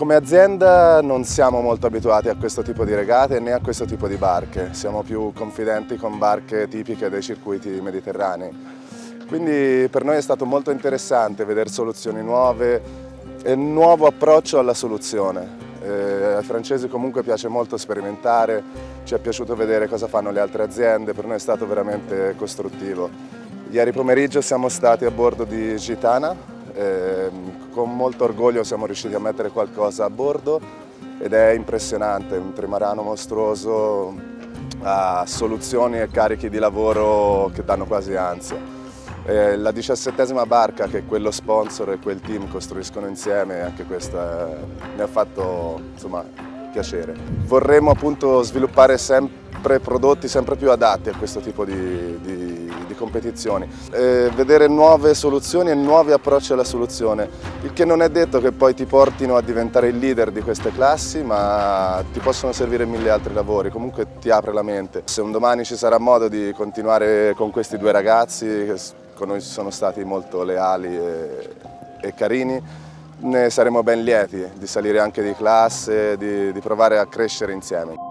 Come azienda non siamo molto abituati a questo tipo di regate né a questo tipo di barche, siamo più confidenti con barche tipiche dei circuiti mediterranei. Quindi per noi è stato molto interessante vedere soluzioni nuove e un nuovo approccio alla soluzione. Eh, ai francesi comunque piace molto sperimentare, ci è piaciuto vedere cosa fanno le altre aziende, per noi è stato veramente costruttivo. Ieri pomeriggio siamo stati a bordo di Gitana, eh, con molto orgoglio siamo riusciti a mettere qualcosa a bordo ed è impressionante, un trimarano mostruoso, ha soluzioni e carichi di lavoro che danno quasi ansia. Eh, la diciassettesima barca che quello sponsor e quel team costruiscono insieme, anche questa mi ha fatto insomma, piacere. Vorremmo appunto sviluppare sempre prodotti sempre più adatti a questo tipo di, di competizioni, eh, vedere nuove soluzioni e nuovi approcci alla soluzione, il che non è detto che poi ti portino a diventare il leader di queste classi, ma ti possono servire mille altri lavori, comunque ti apre la mente. Se un domani ci sarà modo di continuare con questi due ragazzi, che con noi sono stati molto leali e, e carini, ne saremo ben lieti di salire anche di classe, di, di provare a crescere insieme.